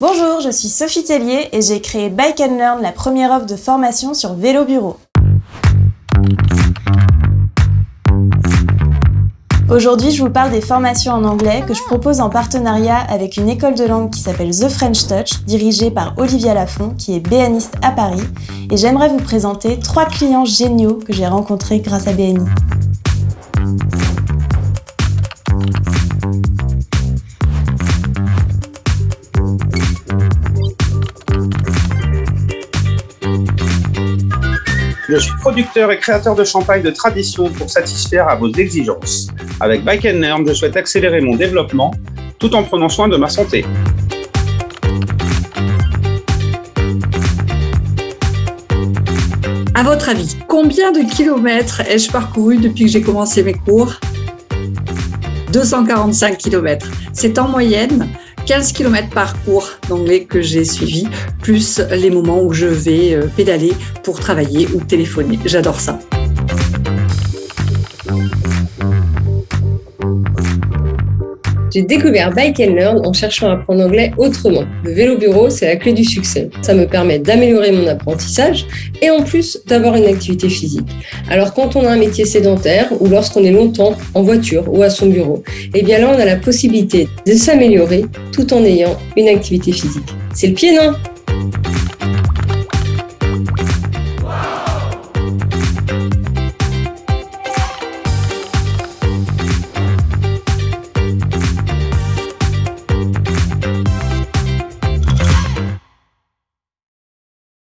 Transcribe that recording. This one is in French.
Bonjour, je suis Sophie Tellier et j'ai créé Bike and Learn, la première offre de formation sur vélo bureau. Aujourd'hui, je vous parle des formations en anglais que je propose en partenariat avec une école de langue qui s'appelle The French Touch, dirigée par Olivia Lafont, qui est BNiste à Paris. Et j'aimerais vous présenter trois clients géniaux que j'ai rencontrés grâce à BNI. Je suis producteur et créateur de champagne de tradition pour satisfaire à vos exigences. Avec Bike je souhaite accélérer mon développement tout en prenant soin de ma santé. À votre avis, combien de kilomètres ai-je parcouru depuis que j'ai commencé mes cours? 245 kilomètres. C'est en moyenne 15 km par cours d'anglais que j'ai suivi, plus les moments où je vais euh, pédaler pour travailler ou téléphoner. J'adore ça. J'ai découvert Bike and Learn en cherchant à apprendre l'anglais autrement. Le vélo bureau, c'est la clé du succès. Ça me permet d'améliorer mon apprentissage et en plus d'avoir une activité physique. Alors quand on a un métier sédentaire ou lorsqu'on est longtemps en voiture ou à son bureau, eh bien là on a la possibilité de s'améliorer tout en ayant une activité physique. C'est le pied non?